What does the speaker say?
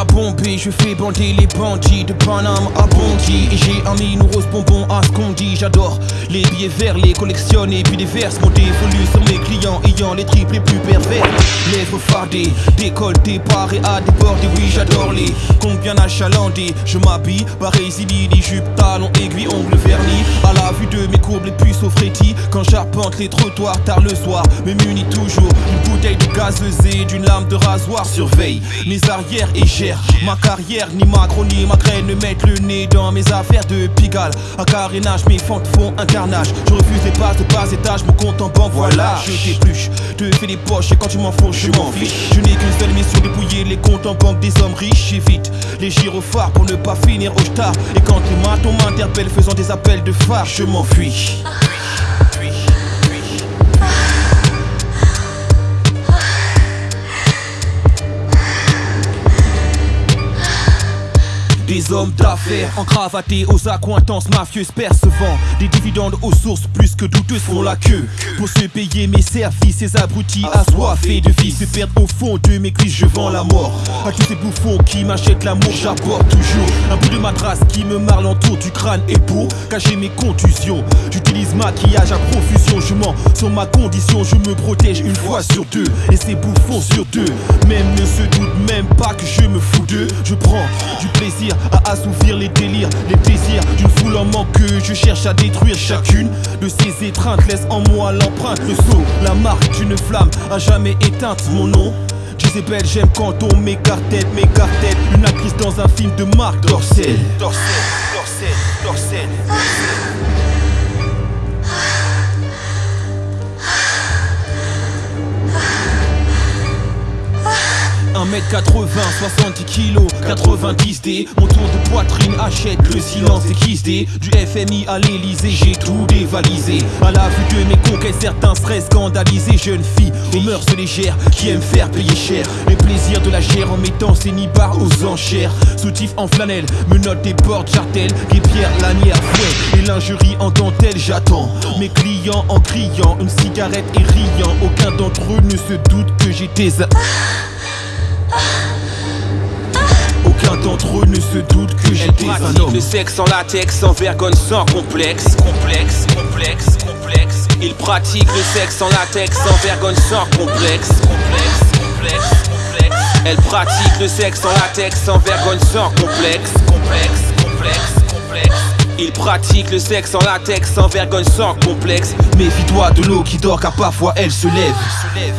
bombé, je fais bander les bandits de Paname à Bondy. Et j'ai un mine rose bonbon à ce qu'on dit. J'adore les billets verts, les collectionner. Et puis des vers mon dévolu sur mes clients. Ayant les tripes les plus pervers. Lèvres fardées, décolleté, paré à déborder Oui j'adore les combien achalandés. Je m'habille, pareil les jupes, talons, aiguilles, ongles vernis. À la vue de mes courbes les puces au frétis Quand j'arpente les trottoirs tard le soir Me munis toujours d'une bouteille de gazeuse et d'une lame de rasoir Surveille mes arrières et gère ma carrière Ni Macron ni ma graine ne mettent le nez dans mes affaires de Pigalle. À carénage mes fentes font un carnage. Je refuse les passes de bas étage, mon compte en banque voilà. Je t'épluche, te fais des poches et quand tu m'en fous je m'en fiche. Je n'ai qu'une seule mission dépouiller les comptes en banque des hommes riches. Et vite Les gyrophares pour ne pas finir au star. Et quand les matons m'interpellent faisant des appels de phare Je m'enfuis Hommes d'affaires. Encravatés aux accointances mafieuses percevant Des dividendes aux sources plus que douteuses font la queue. Pour se payer mes services, ces abrutis assoiffés de vie Se perdent au fond de mes cuisses, je vends la mort. À tous ces bouffons qui m'achètent l'amour, j'apporte toujours Un bout de matras qui me marre l'entour du crâne. Et pour cacher mes contusions J'utilise maquillage à profusion, je mens sur ma condition Je me protège une fois sur deux. Et ces bouffons sur deux. Même ne se doutent même pas que je me fous d'eux. Je prends du plaisir à assouvir les délires, les désirs d'une foule en manque que je cherche à détruire chacune de ces étreintes laisse en moi l'empreinte, le sceau, la marque d'une flamme à jamais éteinte. Mon nom Jezebel, j'aime quand on m'écarte tête Une actrice dans un film de Marc Dorcel. Dorcel, Dorcel, Dorcel. 1m80, 70 kg, 90 D. Mon tour de poitrine achète le silence XD Du FMI à l'Elysée, j'ai tout dévalisé. À la vue de mes conquêtes, certains seraient scandalisés. Jeune fille aux mœurs légères qui aiment faire payer cher. Les plaisirs de la chair en mettant ses nibards aux enchères. Soutif en flanelle, me note des portes, jartelles pierres, lanière, fouet et lingerie en dentelle J'attends. Mes clients en criant, une cigarette et riant. Aucun d'entre eux ne se doute que j'étais aucun d'entre eux ne se doute que j'étais un homme. Le sexe en latex, sans vergogne, sans complexe. Complexe, complexe, complexe. Il pratique le sexe en latex, sans vergogne, sans complexe. Complexe, complexe, complexe. Elle pratique le sexe en latex, sans vergogne, sans complexe. Complexe, complexe, complexe. Il pratique le sexe en latex, sans vergogne, sans complexe. Méfie-toi de l'eau qui dort car parfois elle se lève. Se lève.